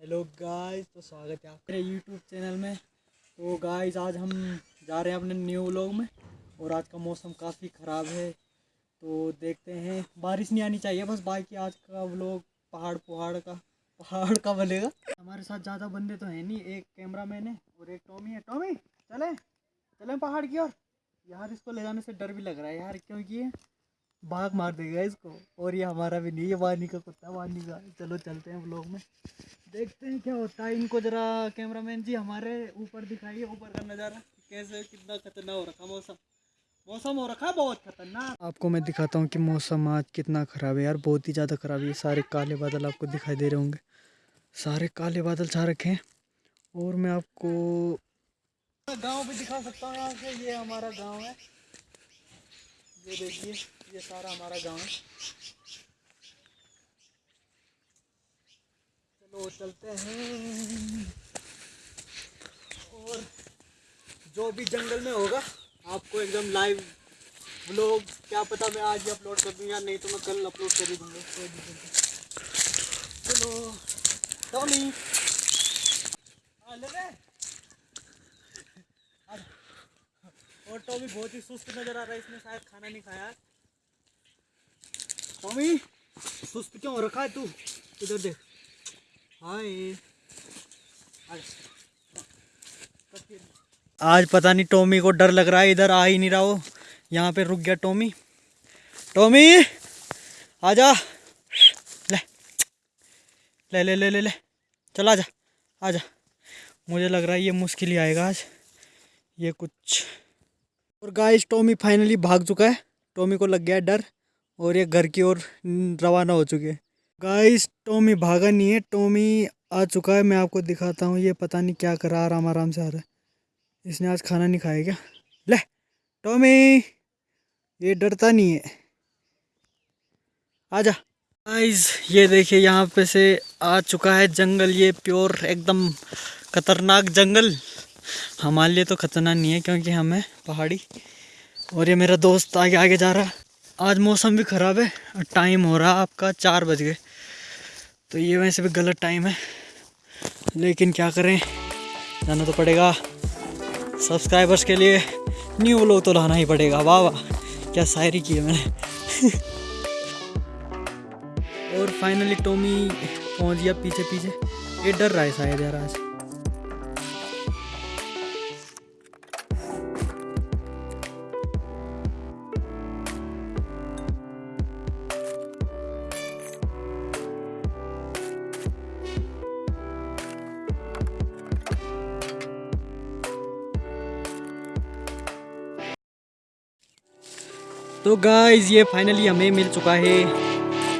Hello guys तो स्वागत है आपके यूट्यूब चैनल में। तो गाइस आज हम जा रहे हैं अपने न्यू व्लॉग में और आज का मौसम काफ़ी ख़राब है। तो देखते हैं, बारिश नहीं आनी चाहिए बस, बाकी आज का व्लॉग पहाड़ पहाड़ का पहाड़ का बनेगा। हमारे साथ ज़्यादा बंदे तो हैं नहीं, एक कैमरा मैन है और एक टॉमी है। टॉमी चले चले पहाड़ की ओर। यार इसको ले जाने से डर भी लग रहा है यार क्योंकि भाग मार देगा इसको। और ये हमारा भी नहीं ये वानी का कुत्ता वानी का। चलो चलते हैं व्लॉग में। देखते हैं क्या होता है इनको जरा। कैमरामैन जी हमारे ऊपर दिखाइए ऊपर का नज़ारा। कैसे कितना खतरनाक हो रखा मौसम। मौसम हो रखा बहुत खतरनाक। आपको मैं दिखाता हूँ कि मौसम आज कितना ख़राब है यार। बहुत ही ज़्यादा ख़राब है। सारे काले बादल आपको दिखाई दे रहे होंगे। सारे काले बादल छा रखे हैं। और मैं आपको गाँव भी दिखा सकता हूँ। यहाँ से ये हमारा गाँव है। ये देखिए। ये सारा हमारा गाँव। चलो चलते हैं। और जो भी जंगल में होगा, आपको एकदम लाइव ब्लॉग क्या पता मैं आज ही अपलोड कर दूँ या नहीं तो मैं कल अपलोड कर ही दूँगा। चलो टॉमी हाँ। और टॉमी बहुत ही सुस्त नज़र आ रहा है, इसने शायद खाना नहीं खाया। टॉमी सुस्त क्यों रखा है तू? इधर देख। हाय। आज पता नहीं टॉमी को डर लग रहा है, इधर आ ही नहीं रहा हो यहाँ पे रुक गया टॉमी। टॉमी, आजा। ले ले ले ले ले ले। चल, आजा आजा। मुझे लग रहा है ये मुश्किल ही आएगा आज। ये कुछ। और गाइस टॉमी फाइनली भाग चुका है। टॉमी को लग गया डर। और ये घर की ओर रवाना हो चुके गाइस टॉमी भागा नहीं है। टॉमी आ चुका है। मैं आपको दिखाता हूँ। ये पता नहीं क्या कर आराम आराम से आ रहा है। इसने आज खाना नहीं खाया क्या? ले टॉमी ये डरता नहीं है। आजा। गाइस ये देखिए, यहाँ पे से आ चुका है जंगल। ये प्योर, एकदम खतरनाक जंगल। हमारे लिए तो खतरनाक नहीं है, क्योंकि हम पहाड़ी। और ये मेरा दोस्त आगे आगे जा रहा है। आज मौसम भी ख़राब है और टाइम हो रहा आपका, चार बज गए। तो ये वैसे भी गलत टाइम है। लेकिन क्या करें, जाना तो पड़ेगा। सब्सक्राइबर्स के लिए न्यू लोग तो लाना ही पड़ेगा। वाह वाह, क्या शायरी की है मैंने। और फाइनली टोमी पहुँच गया पीछे पीछे ये डर रहा है शायद यार आज। तो गाइज़ ये फाइनली हमें मिल चुका है।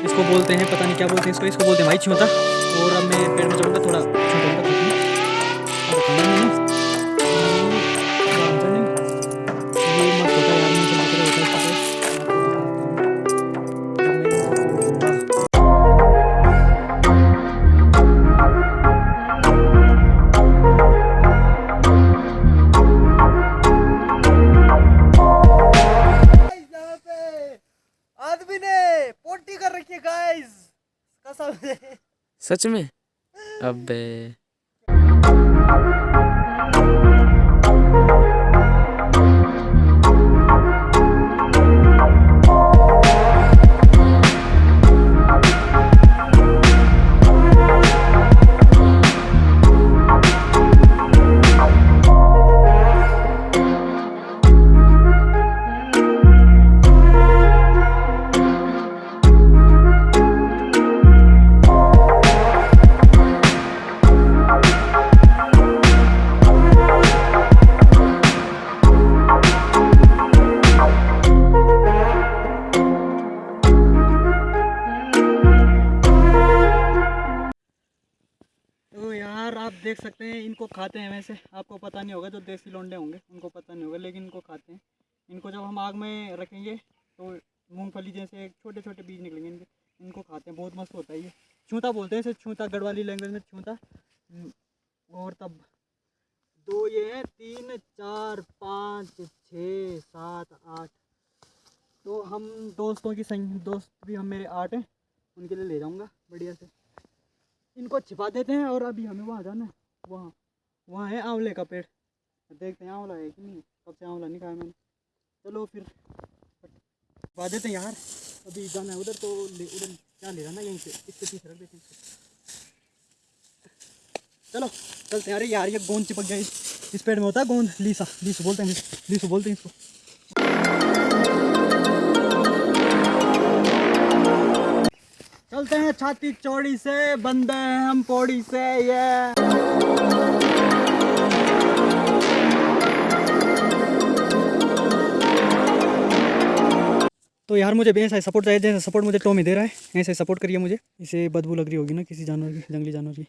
इसको बोलते हैं, पता नहीं क्या बोलते हैं इसको इसको बोलते हैं भाई, छियोता। और अब मैं पेड़ में गाइस कसम सच में? अबे। देख सकते हैं इनको खाते हैं वैसे। आपको पता नहीं होगा जो देसी लोंडे होंगे उनको पता नहीं होगा लेकिन इनको खाते हैं। इनको जब हम आग में रखेंगे तो मूँगफली जैसे छोटे छोटे बीज निकलेंगे इनके इनको खाते हैं। बहुत मस्त होता है ये। छूता बोलते हैं इसे छूता गढ़वाली लैंग्वेज में छूता। हम्म, और तब दो ये हैं तीन चार पाँच छः सात आठ। तो हम दोस्तों की संग दोस्त भी हम मेरे आठ हैं उनके लिए ले जाऊँगा बढ़िया से। इनको छिपा देते हैं और अभी हमें वहाँ जाना है। वहाँ वहाँ है आंवले का पेड़। देखते हैं आंवला है कि नहीं कब से आंवला नहीं खाया मैंने। चलो फिर छिपा देते हैं यार अभी जाना है उधर तो उधर क्या ले जाना यहीं से, इसके पीछे रख देते हैं। चलो, चलते हैं। अरे यार, ये गोंद चिपक गया। इस पेड़ में होता है गोंद? लीसा, लीसू बोलते हैं लीसू बोलते हैं इसको। चलते हैं छाती चौड़ी से, बंदे हैं हम पौड़ी से ये तो यार मुझे भी ऐसा सपोर्ट चाहिए, जैसे सपोर्ट मुझे टॉमी दे रहा है, ऐसे सपोर्ट करिए मुझे। इसे बदबू लग रही होगी ना किसी जानवर की, जंगली जानवर की।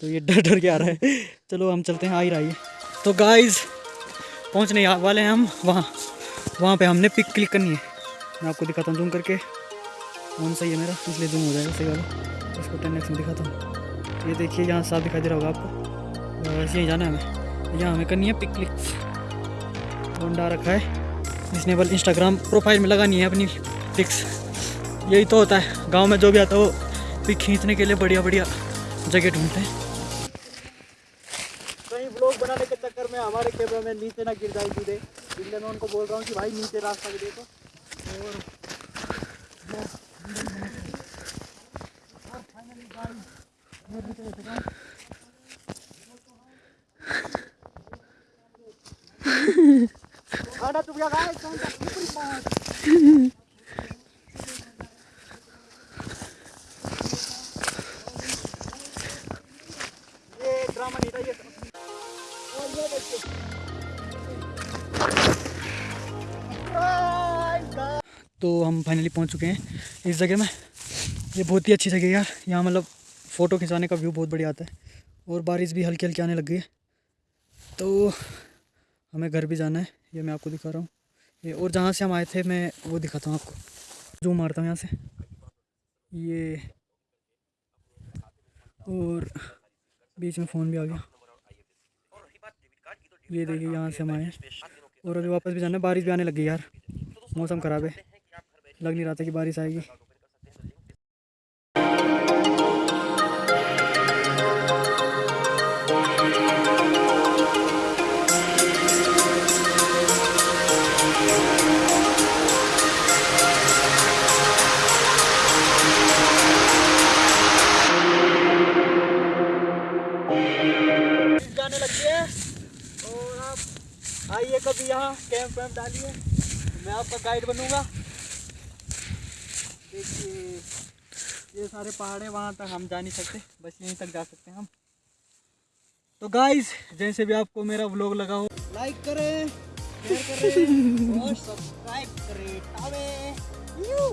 तो ये डर डर के आ रहा है। चलो हम चलते हैं, आ ही रहा है तो गाइस पहुँचने वाले हैं हम, वहाँ वहाँ पे हमने पिक क्लिक करनी है। मैं आपको दिखाता हूँ जूम करके। फ़ोन सही है मेरा, इसलिए जूम हो जाएगा, सही वाला। इसको टेन एक्स में दिखाता हूँ। ये देखिए, यहाँ साफ़ दिखाई दे रहा होगा आपको। बस यहीं जाना है हमें। यहाँ हमें करनी है पिक क्लिक होंडा रखा है। जिसने बल इंस्टाग्राम प्रोफ़ाइल में लगानी है अपनी पिक्स यही तो होता है। गाँव में जो भी आता है, वो पिक खींचने के लिए बढ़िया बढ़िया जगह ढूंढते हैं। कहीं ब्लॉग बनाने के चक्कर में हमारे कैमरा में नीचे ना गिर जाए सीधे इसलिए मैं उनको बोल रहा हूँ कि भाई नीचे रास्ता भी देखो। और finally guys, मैं भी चले चुका हूँ। खाना चुप गया guys, कौन सा ऊपरी पहुँच। ये ड्रामा नहीं था ये और ये देखिए तो हम फाइनली पहुँच चुके हैं इस जगह में। ये बहुत ही अच्छी जगह है यार। यहाँ मतलब फ़ोटो खिंचाने का व्यू बहुत बढ़िया आता है और बारिश भी हल्की हल्की आने लग गई है। तो हमें घर भी जाना है, ये मैं आपको दिखा रहा हूँ। ये और जहाँ से हम आए थे, मैं वो दिखाता हूँ आपको। जो मारता हूँ यहाँ से। ये और बीच में फ़ोन भी आ गया। ये देखिए, यहाँ से हम आए और अभी वापस भी जाना है। बारिश भी आने लग गई यार। मौसम ख़राब है। लग नहीं रहा था कि बारिश आएगी। कभी यहाँ कैंप वैम्प डालिए मैं आपका गाइड बनूँगा। देखिए, ये सारे पहाड़े है, वहाँ तक हम जा नहीं सकते। बस यहीं तक जा सकते हैं हम। तो गाइस जैसे भी आपको मेरा व्लॉग लगा हो लाइक करें शेयर करें और सब्सक्राइब करें। यू